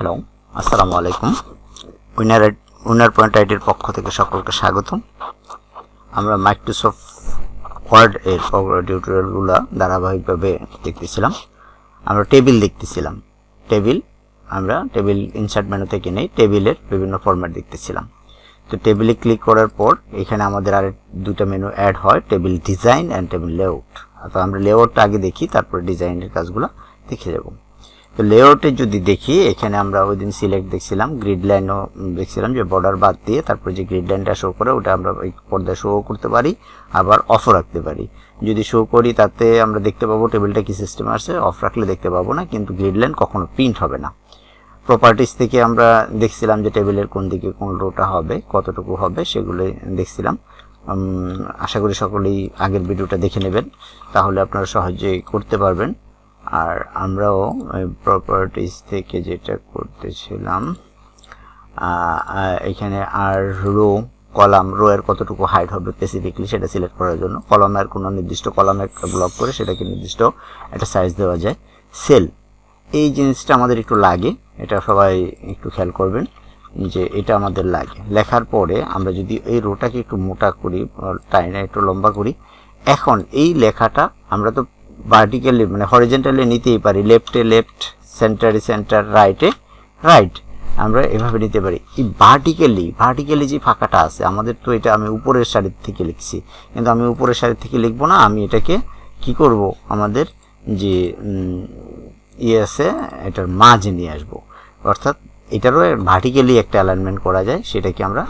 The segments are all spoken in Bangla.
হ্যালো আসসালামু আলাইকুম। উইনার উইনার পয়েন্ট আইডির পক্ষ থেকে সকলকে স্বাগতম। আমরা মাইক্রোসফট ওয়ার্ড এর টিউটোরিয়ালগুলো ধারাবাহিকভাবে দেখতেছিলাম। আমরা টেবিল দেখতেছিলাম। টেবিল আমরা টেবিল ইনসার্ট মেনু থেকে নেই টেবিলের বিভিন্ন ফরম্যাট দেখতেছিলাম। তো টেবিলে ক্লিক করার পর, এখানে আমাদের আর দুটো মেনু অ্যাড হয় table design and table layout তো আমরা লেআউটটা আগে দেখি, তারপরে ডিজাইনের কাজগুলো দেখে যাব। তো লেআউটে যদি দেখি, এখানে আমরা ওই দিন সিলেক্ট দেখছিলাম গ্রিড লাইনও দেখছিলাম যে বর্ডার বাদ দিয়ে তারপরে যে গ্রিড লাইনটা শো করে ওটা আমরা ওই পর্দায় শো করতে পারি, আবার অফও রাখতে পারি। যদি শো করি তাতে আমরা দেখতে পাবো টেবিলটা কি সিস্টেম আছে অফ রাখলে দেখতে পাবো না, কিন্তু গ্রিড লাইন কখনো প্রিন্ট হবে না। প্রপার্টিস থেকে আমরা দেখছিলাম যে টেবিলের কোন দিকে কোন রোটা হবে, কতটুকু হবে, সেগুলো দেখছিলাম। আশা করি সকলেই আগের ভিডিওটা দেখে নেবেন, তাহলে আপনারা সহজেই করতে পারবেন। আর আমরাও প্রপার্টিস থেকে যেটা করতেছিলাম এখানে আর রো কলাম রো এর কতটুকু হাইট হবে স্পেসিফিকলি সেটা সিলেক্ট করার জন্য। কলমের কোনো নির্দিষ্ট কলামে ব্লক করে সেটাকে নির্দিষ্ট একটা সাইজ দেওয়া যায়। সেল এই জিনিসটা আমাদের একটু লাগে, এটা সবাই একটু খেয়াল করবেন যে এটা আমাদের লাগে। লেখার পরে আমরা যদি এই রোটাকে একটু মোটা করি টাইনে একটু লম্বা করি, এখন এই লেখাটা আমরা তো ভার্টিক্যালি মানে হরিজেন্টালি নিতেই পারি লেফটে লেফট সেন্টারে সেন্টার রাইটে রাইট আমরা এভাবে নিতে পারি। এই ভার্টিক্যালি ভার্টিক্যালি যে ফাঁকাটা আছে, আমাদের তো এটা আমি উপরের সারির থেকে লিখছি, কিন্তু আমি উপরের সারির থেকে লিখব না, আমি এটাকে কি করব, আমাদের যে ইয়ে আছে, এটার মাঝে নিয়ে আসব। অর্থাৎ এটারও ভার্টিক্যালি একটা অ্যালাইনমেন্ট করা যায়, সেটাকে আমরা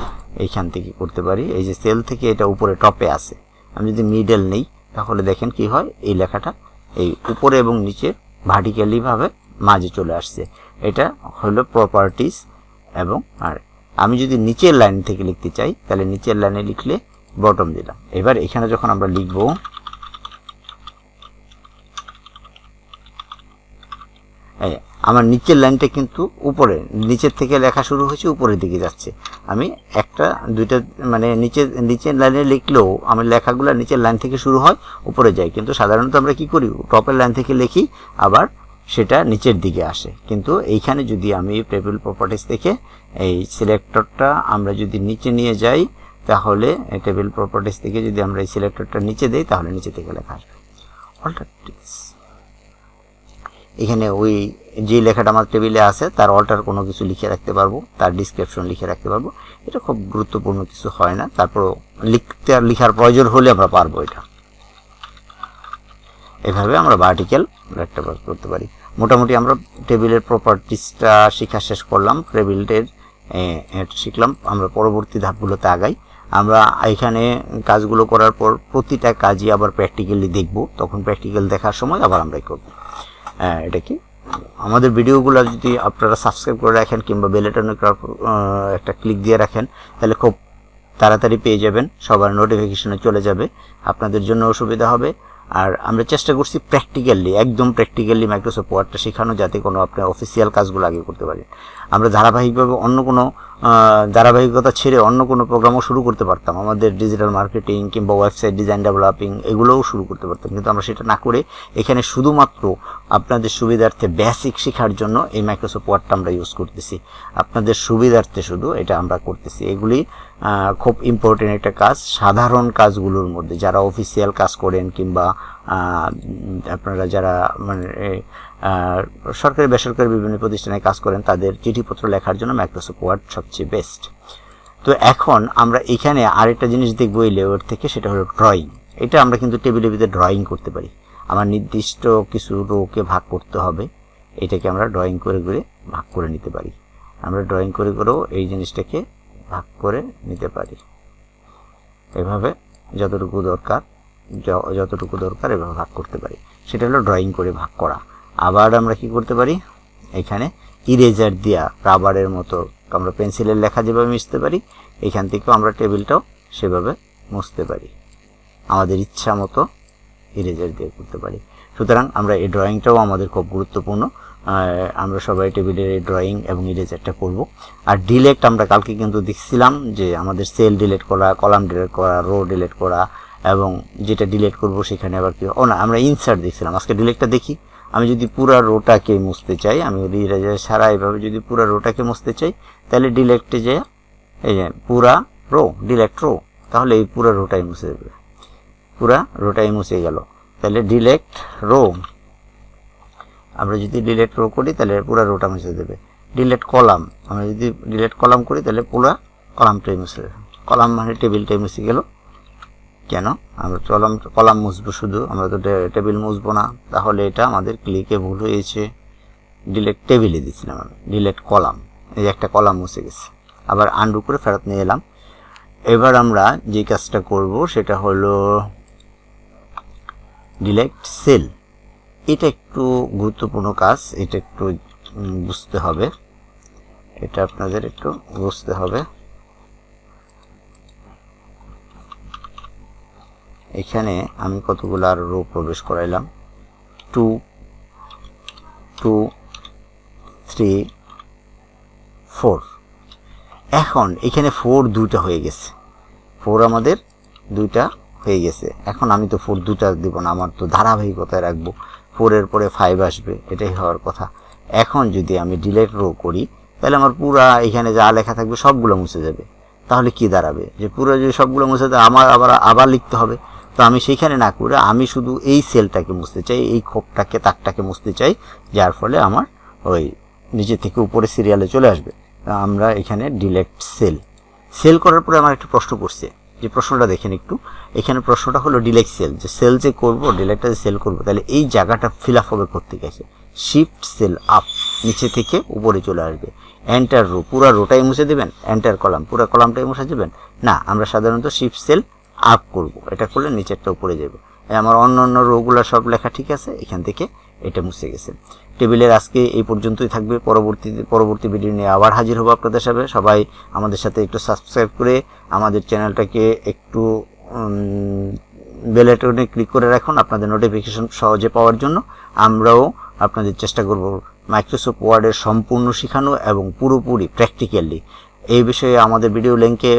এইখান থেকে করতে পারি। এই যে সেল থেকে এটা উপরে টপে আছে আমি যদি মিডল নেই তাহলে দেখেন কি হয়, এই লেখাটা এই উপরে এবং নিচে ভার্টিক্যালিভাবে মাঝে চলে আসছে। এটা হলো প্রপার্টিস এবং আর আমি যদি নিচের লাইন থেকে লিখতে চাই, তাহলে নিচের লাইনে লিখলে বটম দিলাম। এবার এখানে যখন আমরা লিখব আমার নিচের লাইনটা কিন্তু উপরে, নিচের থেকে লেখা শুরু হয়েছে, উপরের দিকে যাচ্ছে। আমি একটা, দুইটা মানে নিচে নিচের লাইনে লিখলেও আমি লেখাগুলো নিচের লাইন থেকে শুরু হয়, উপরে যায়। কিন্তু সাধারণত আমরা কি করি? টপের লাইন থেকে লিখি, আবার সেটা নিচের দিকে আসে। কিন্তু এইখানে যদি আমি টেবিল প্রপার্টিস থেকে এই সিলেক্টরটা আমরা যদি নিচে নিয়ে যাই, তাহলে টেবিল প্রপার্টিস থেকে যদি আমরা এই সিলেক্টরটা নিচে দিই, তাহলে নিচে থেকে লেখা আসবে। অল্টারটিভস এখানে ওই যে লেখাটা আমার টেবিলে আছে, তার অল্টার কোনো কিছু লিখে রাখতে পারব, তার ডিসক্রিপশন লিখে রাখতে পারব। এটা খুব গুরুত্বপূর্ণ কিছু হয় না তারপর লিখতে আর লিখার প্রয়োজন হলে আমরা পারব এটা। এভাবে আমরা ভার্টিক্যাল একটা করতে পারি। মোটামুটি আমরা টেবিলের প্রপার্টিসটা শিখা শেষ করলাম টেবিলের শিখলাম। আমরা পরবর্তী ধাপগুলোতে আগাই। আমরা এখানে কাজগুলো করার পর প্রতিটা কাজই আবার প্র্যাকটিক্যালি দেখব। তখন প্র্যাকটিক্যাল দেখার সময় আবার আমরাই করব। এটা কি? আমাদের ভিডিওগুলো যদি আপনারা সাবস্ক্রাইব করে রাখেন কিংবা বেলেটনে একটা ক্লিক দিয়ে রাখেন, তাহলে খুব তাড়াতাড়ি পেয়ে যাবেন, সবার নোটিফিকেশনে চলে যাবে, আপনাদের জন্য অসুবিধা হবে। আর আমরা চেষ্টা করছি প্র্যাকটিক্যালি একদম প্র্যাকটিক্যালি মাইক্রোসফট ওয়ার্ডটা শেখানো যাতে কোনো আপনার অফিসিয়াল কাজগুলো আগে করতে পারেন। আমরা ধারাবাহিকভাবে অন্য কোনো ধারাবাহিকতা ছেড়ে অন্য কোনো প্রোগ্রামও শুরু করতে পারতাম। আমাদের ডিজিটাল মার্কেটিং কিংবা ওয়েবসাইট ডিজাইন ডেভেলপিং এগুলোও শুরু করতে পারতাম। কিন্তু আমরা সেটা না করে এখানে শুধুমাত্র আপনাদের সুবিধার্থে বেসিক শেখার জন্য এই মাইক্রোসফট ওয়ার্ডটা আমরা ইউজ করতেছি। আপনাদের সুবিধার্থে শুধু এটা আমরা করতেছি। এগুলি খুব ইম্পর্টেন্ট একটা কাজ। সাধারণ কাজগুলোর মধ্যে যারা অফিসিয়াল কাজ করেন কিংবা আপনারা যারা মানে সরকারি, বেসরকারি বিভিন্ন প্রতিষ্ঠানে কাজ করেন, তাদের চিঠিপত্র লেখার জন্য মাইক্রোসফট ওয়ার্ড সবচেয়ে বেস্ট তো এখন আমরা এখানে আরেকটা জিনিস দেখব এই লেওয়ার থেকে, সেটা হলো ড্রয়িং এটা আমরা কিন্তু টেবিলের ভিতরে ড্রয়িং করতে পারি। আমার নির্দিষ্ট কিছু রোকে ভাগ করতে হবে, এটাকে আমরা ড্রয়িং করে করে ভাগ করে নিতে পারি। আমরা ড্রয়িং করে করেও এই জিনিসটাকে ভাগ করে নিতে পারি। এভাবে যতটুকু দরকার যতটুকু দরকার এভাবে ভাগ করতে পারি। সেটা হলো ড্রয়িং করে ভাগ করা। আবার আমরা কি করতে পারি? এখানে ইরেজার দিয়া রাবারের মতো আমরা পেন্সিলের লেখা যেভাবে মিশতে পারি, এখান থেকেও আমরা টেবিলটাও সেভাবে মুছতে পারি। আমাদের ইচ্ছা মতো ইরেজার দিয়ে করতে পারি। সুতরাং আমরা এই ড্রয়িংটাও আমাদের খুব গুরুত্বপূর্ণ। আমরা সবাই টেবিলের এই ড্রয়িং এবং ইরেজারটা করব। আর ডিলেট আমরা কালকে কিন্তু দেখছিলাম যে আমাদের সেল ডিলেট করা কলাম ডিলেট করা রো ডিলেট করা এবং যেটা ডিলেট করব সেখানে আবার কি ও না, আমরা ইনসার্ট দেখছিলাম। আজকে ডিলেটটা দেখি। আমি যদি পুরা রোটাকে মুছতে চাই, আমি রিরাইজার ছাড়া এভাবে যদি পুরা রোটাকে মুছতে চাই, তাহলে ডিলেক্টে যে, এই যে পুরা রো ডিলেক্ট রো তাহলে এই পুরা রোটাই মুছে দেবে। পুরা রোটাই মুছে গেল। তাহলে ডিলেক্ট রো আমরা যদি ডিলেক্ট রো করি, তাহলে পুরো রোটা মুছে দেবে। ডিলেট কলাম আমরা যদি ডিলেট কলাম করি, তাহলে পুরো কলামটাই মুছে কলাম মানে টেবিলটাই মুছে গেল। কেন? আমরা কলাম কলাম মুছবো শুধু, আমরা তো টেবিল মুছবো না। তাহলে এটা আমাদের ক্লিকে ভুল হয়েছে। ডিলেট টেবিলে দিয়েছিলাম আমি। Delete column. এই একটা কলাম মুছে গেছে। আবার আন্ডু করে ফেরত নিয়ে এলাম। এবার আমরা যে কাজটা করব, সেটা হলো ডিলেক্ট সেল এটা একটু গুরুত্বপূর্ণ কাজ। এটা একটু বুঝতে হবে। এটা আপনাদের একটু বুঝতে হবে। এখানে আমি কতগুলো আর রো প্রবেশ করাইলাম। Two two, three, four. এখন এখানে ফোর দুইটা হয়ে গেছে। ফোর আমাদের দুইটা হয়ে গেছে। এখন আমি তো ফোর দুটা দিব না, আমার তো ধারাবাহিকতায় রাখব। ফোরের পরে ফাইভ আসবে, এটাই হওয়ার কথা। এখন যদি আমি ডিলেট রো করি, তাহলে আমার পুরা এখানে যা লেখা থাকবে সবগুলো মুছে যাবে। তাহলে কি দাঁড়াবে? যে পুরো যদি সবগুলো মুছে দেয় আমার আবার আবার লিখতে হবে। তো আমি সেইখানে না করে আমি শুধু এই সেলটাকে মুছতে চাই, এই খোপটাকে, তাকটাকে মুছতে চাই, যার ফলে আমার ওই নিচে থেকে উপরে সিরিয়ালে চলে আসবে। আমরা এখানে ডিলেক্ট সেল সেল করার পরে আমার একটা প্রশ্ন করছে। যে প্রশ্নটা দেখেন একটু। এখানে প্রশ্নটা হলো ডিলেক্ট সেল যে সেল যে করব ডিলেক্টটা যে সেল করব, তাহলে এই জায়গাটা ফিল আপ হবে করতে গেছে শিফট সেল আপ নিচে থেকে উপরে চলে আসবে। এন্টার রো পুরো রোটাই মুছে দেবেন? এন্টার কলাম পুরো কলামটাই মুছে দেবেন? না, আমরা সাধারণত শিফট সেল আপ করব। এটা করলে নিচেরটা উপরে যাবে। আমার অন্য অন্য রোগুলো সব লেখা ঠিক আছে? এখান থেকে এটা মুছে গেছে। টেবিলের আজকে এই পর্যন্তই থাকবে। পরবর্তী পরবর্তী ভিডিও নিয়ে আবার হাজির হব আপনাদের সাথে। সবাই আমাদের সাথে একটু সাবস্ক্রাইব করে আমাদের চ্যানেলটাকে একটু বেলেটনে ক্লিক করে রাখুন আপনাদের নোটিফিকেশন সহজে পাওয়ার জন্য। আমরাও আপনাদের চেষ্টা করব মাইক্রোসফট ওয়ার্ডের সম্পূর্ণ শেখানো এবং পুরোপুরি প্র্যাকটিক্যালি এই বিষয়ে আমাদের ভিডিও লিঙ্কে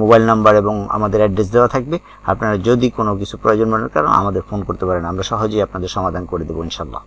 মোবাইল নাম্বার এবং আমাদের অ্যাড্রেস দেওয়া থাকবে। আপনারা যদি কোনো কিছু প্রয়োজন মনে করেন, আমাদের ফোন করতে পারেন। আমরা সহজেই আপনাদের সমাধান করে দেবো ইনশাল্লাহ